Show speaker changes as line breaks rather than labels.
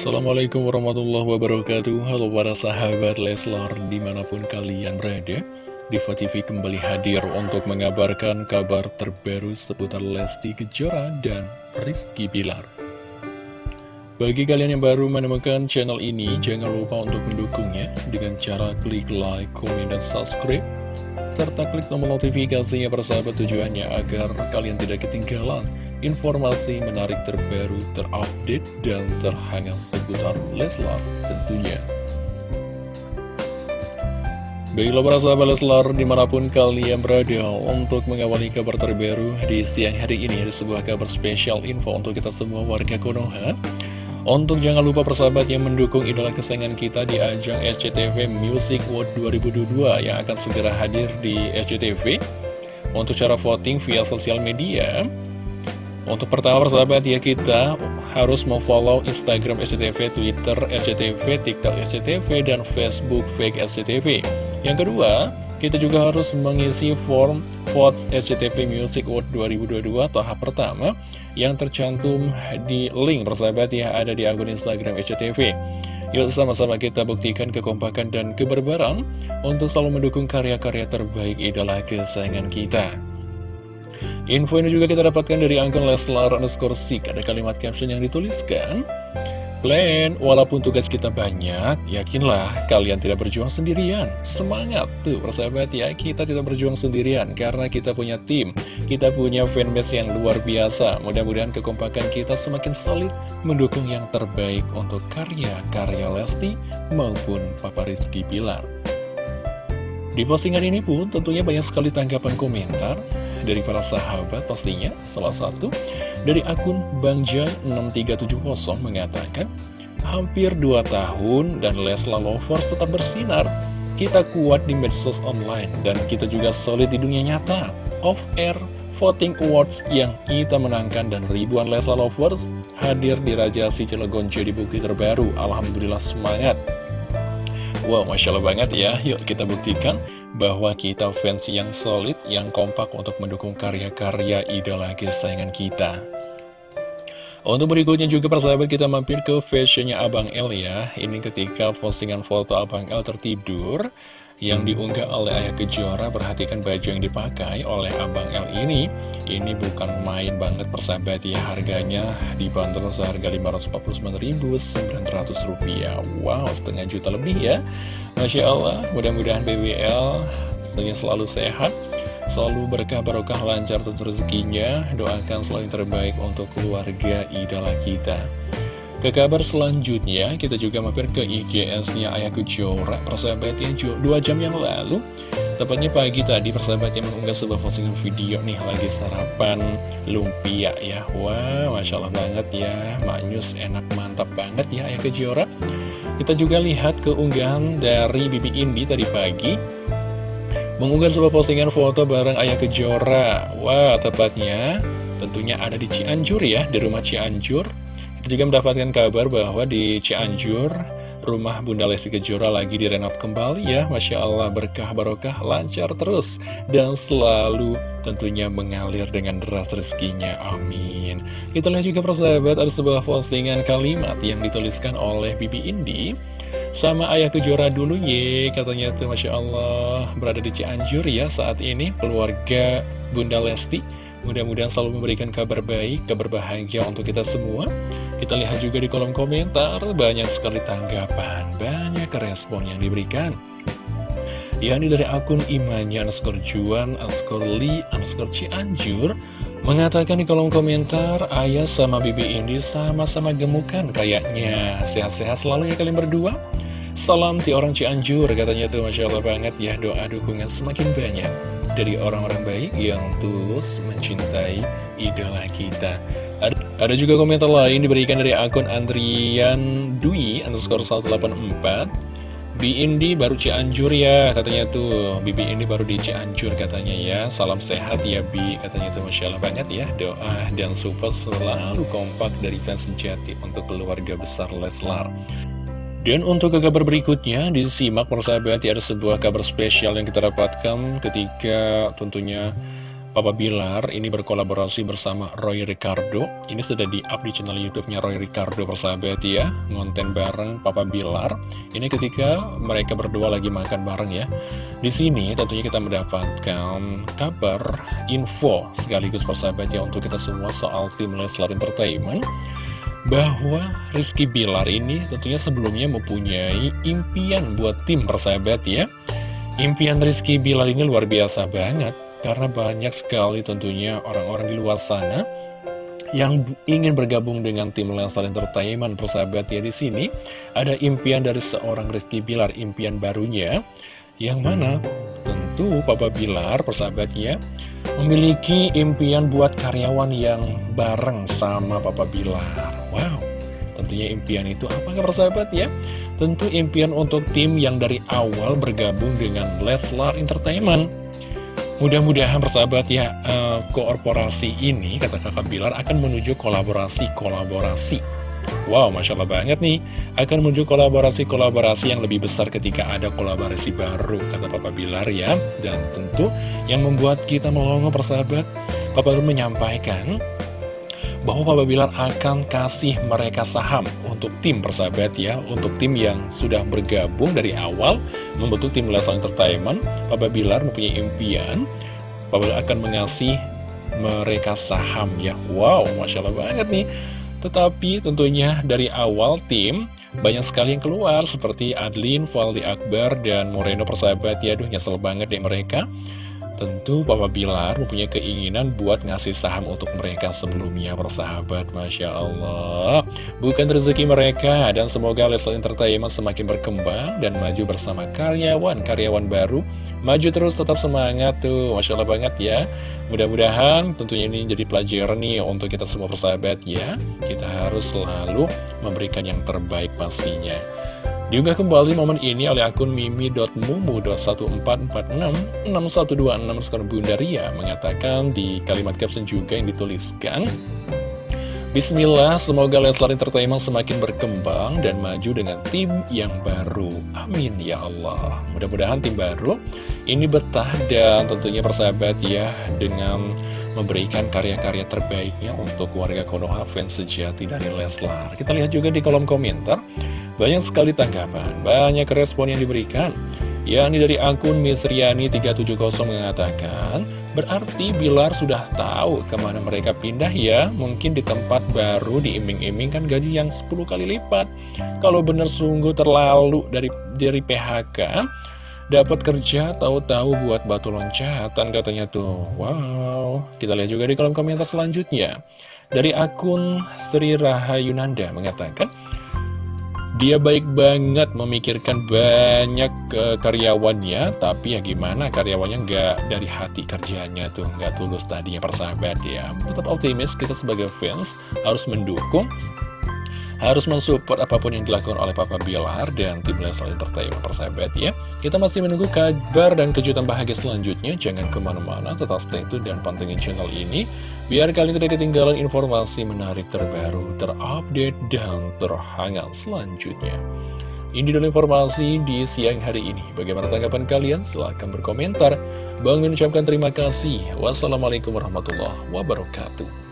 Assalamualaikum warahmatullahi wabarakatuh. Halo para sahabat Leslar di mana pun kalian berada Diva TV kembali hadir untuk mengabarkan kabar terbaru seputar Lesti Kejora dan Rizky Bilar. Bagi kalian yang baru menemukan channel ini Jangan lupa untuk mendukungnya dengan cara klik like, komen, dan subscribe serta klik tombol notifikasinya persahabat tujuannya agar kalian tidak ketinggalan informasi menarik terbaru, terupdate, dan terhangat seputar Leslar tentunya. Baiklah para sahabat Leslar di mana pun kalian berada untuk mengawali kabar terbaru di siang hari ini ada sebuah kabar spesial info untuk kita semua warga Konoha untuk jangan lupa persahabat yang mendukung idola kesayangan kita di ajang SCTV Music World 2022 yang akan segera hadir di SCTV. Untuk cara voting via sosial media, untuk pertama persahabat ya kita harus memfollow Instagram SCTV, Twitter SCTV, TikTok SCTV, dan Facebook Fake SCTV. Yang kedua, kita juga harus mengisi form votes SCTV Music Award 2022 tahap pertama yang tercantum di link persahabat ya ada di akun Instagram SCTV. Yuk sama-sama kita buktikan kekompakan dan keberbaran untuk selalu mendukung karya-karya terbaik idola kesayangan kita. Info ini juga kita dapatkan dari akun Leslar underscore Sik. Ada kalimat caption yang dituliskan plan. Walaupun tugas kita banyak, yakinlah kalian tidak berjuang sendirian. Semangat tuh persahabat ya, kita tidak berjuang sendirian karena kita punya tim, kita punya fanbase yang luar biasa. Mudah-mudahan kekompakan kita semakin solid mendukung yang terbaik untuk karya-karya Lesti maupun Papa Rizky Pilar. Di postingan ini pun tentunya banyak sekali tanggapan komentar dari para sahabat pastinya. Salah satu dari akun Bangjai6370 mengatakan hampir 2 tahun dan Lesla Lovers tetap bersinar. Kita kuat di medsos online dan kita juga solid di dunia nyata. Off air voting awards yang kita menangkan dan ribuan Lesla Lovers hadir di Raja Si Cilegon jadi bukti terbaru. Alhamdulillah semangat. Wow, Masya Allah banget ya. Yuk kita buktikan bahwa kita fans yang solid, yang kompak untuk mendukung karya-karya idola kesayangan kita. Untuk berikutnya juga persahabat kita mampir ke fashionnya Abang L ya. Ini ketika postingan foto Abang L tertidur yang diunggah oleh Ayah Kejora Perhatikan baju yang dipakai oleh Abang L ini. Ini bukan main banget persahabat ya Harganya dibanderol seharga Rp549.900 Wow setengah juta lebih ya. Masya Allah mudah-mudahan BWL tentunya selalu sehat Selalu berkah barokah lancar tentu rezekinya. Doakan selalu yang terbaik untuk keluarga idola kita ke kabar selanjutnya, kita juga mampir ke IGS-nya Ayah Kejora, persahabatnya dua jam yang lalu. Tepatnya pagi tadi persahabatnya mengunggah sebuah postingan video nih lagi sarapan lumpia ya. Wah, wow, Masya Allah banget ya, manyus enak mantap banget ya Ayah Kejora. Kita juga lihat keunggahan dari Bibi Indi tadi pagi. Mengunggah sebuah postingan foto bareng Ayah Kejora. Wah, tepatnya tentunya ada di Cianjur ya, di rumah Cianjur. Juga mendapatkan kabar bahwa di Cianjur, rumah Bunda Lesti Kejora lagi direnov kembali ya. Masya Allah berkah barokah lancar terus. Dan selalu tentunya mengalir dengan deras rezekinya. Amin. Kita lihat juga persahabat ada sebuah postingan kalimat yang dituliskan oleh Bibi Indi. Sama ayah Kejora dulu ye, katanya tuh Masya Allah berada di Cianjur ya saat ini keluarga Bunda Lesti Mudah-mudahan selalu memberikan kabar baik, kabar bahagia untuk kita semua. Kita lihat juga di kolom komentar, banyak sekali tanggapan, banyak respon yang diberikan. ini dari akun imannya underscore juan, underscore li, underscore cianjur, mengatakan di kolom komentar, ayah sama bibi ini sama-sama gemukan kayaknya. Sehat-sehat selalu ya kalian berdua. Salam ti orang Cianjur, katanya tuh Masya Allah banget ya, doa dukungan semakin banyak dari orang-orang baik yang tulus mencintai idola kita. Ada, juga komentar lain diberikan dari akun Andrian Dwi underscore 184. Bi Indi baru Cianjur ya katanya tuh Bibi Indi baru di Cianjur katanya ya Salam sehat ya Bi katanya tuh Masya Allah banget ya Doa dan support selalu kompak dari fans sejati untuk keluarga besar Leslar dan untuk ke kabar berikutnya, disimak persahabat, ada sebuah kabar spesial yang kita dapatkan ketika tentunya Papa Bilar ini berkolaborasi bersama Roy Ricardo. Ini sudah di-up di channel youtube-nya Roy Ricardo persahabat ya Ngonten bareng Papa Bilar. Ini ketika mereka berdua lagi makan bareng ya. Di sini tentunya kita mendapatkan kabar info sekaligus persahabat ya Untuk kita semua soal tim Leslar Entertainment bahwa Rizky Bilar ini tentunya sebelumnya mempunyai impian buat tim persahabat ya. Impian Rizky Bilar ini luar biasa banget karena banyak sekali tentunya orang-orang di luar sana yang ingin bergabung dengan tim Lenstar Entertainment persahabat ya di sini. Ada impian dari seorang Rizky Bilar impian barunya yang mana tentu Papa Bilar persahabatnya memiliki impian buat karyawan yang bareng sama Papa Bilar. Wow tentunya impian itu apakah persahabat ya? Tentu impian untuk tim yang dari awal bergabung dengan Leslar Entertainment. Mudah-mudahan persahabat ya, uh, korporasi ini, kata kakak Bilar, akan menuju kolaborasi-kolaborasi. Wow, Masya Allah banget nih, akan menuju kolaborasi-kolaborasi yang lebih besar ketika ada kolaborasi baru, kata Papa Bilar ya. Dan tentu yang membuat kita melongo persahabat, Papa Bilar menyampaikan bahwa Papa Bilar akan kasih mereka saham untuk tim persahabat ya, untuk tim yang sudah bergabung dari awal, membentuk tim Leslar Entertainment, Papa Bilar mempunyai impian, Papa Bilar akan mengasih mereka saham ya. Wow, Masya Allah banget nih. Tetapi tentunya dari awal tim banyak sekali yang keluar seperti Adlin, Valdi Akbar, dan Moreno persahabat ya. Aduh nyesel banget deh mereka. Tentu Papa Bilar mempunyai keinginan buat ngasih saham untuk mereka sebelumnya bersahabat Masya Allah. Bukan rezeki mereka dan semoga Leslie Entertainment semakin berkembang dan maju bersama karyawan-karyawan baru. Maju terus tetap semangat tuh. Masya Allah banget ya. Mudah-mudahan tentunya ini jadi pelajaran nih untuk kita semua persahabat ya. Kita harus selalu memberikan yang terbaik pastinya Diunggah kembali momen ini oleh akun mimi.mumu.14466126 skor Bundaria mengatakan di kalimat caption juga yang dituliskan Bismillah, semoga Leslar Entertainment semakin berkembang dan maju dengan tim yang baru. Amin ya Allah. Mudah-mudahan tim baru ini betah dan tentunya persahabat ya dengan memberikan karya-karya terbaiknya untuk warga Konoha fans sejati dari Leslar. Kita lihat juga di kolom komentar. Banyak sekali tanggapan, banyak respon yang diberikan. yakni dari akun Misriani370 mengatakan, berarti Bilar sudah tahu ke mana mereka pindah ya, mungkin di tempat baru diiming-imingkan gaji yang 10 kali lipat. Kalau benar sungguh terlalu dari dari PHK, dapat kerja tahu-tahu buat batu loncatan katanya tuh. Wow, kita lihat juga di kolom komentar selanjutnya. Dari akun Sri Rahayunanda mengatakan, dia baik banget memikirkan banyak ke karyawannya, tapi ya gimana karyawannya nggak dari hati kerjanya tuh, nggak tulus tadinya persahabat ya. Tetap optimis, kita sebagai fans harus mendukung harus mensupport apa pun yang dilakukan oleh Papa Bilar dan tim Leslie Entertainment persahabat ya. Kita masih menunggu kabar dan kejutan bahagia selanjutnya. Jangan ke mana-mana, tetap stay tune dan pantengin channel ini. Biar kalian tidak ketinggalan informasi menarik terbaru, terupdate, dan terhangat selanjutnya. Ini dulu informasi di siang hari ini. Bagaimana tanggapan kalian? Silahkan berkomentar. Bang mengucapkan terima kasih. Wassalamualaikum warahmatullahi wabarakatuh.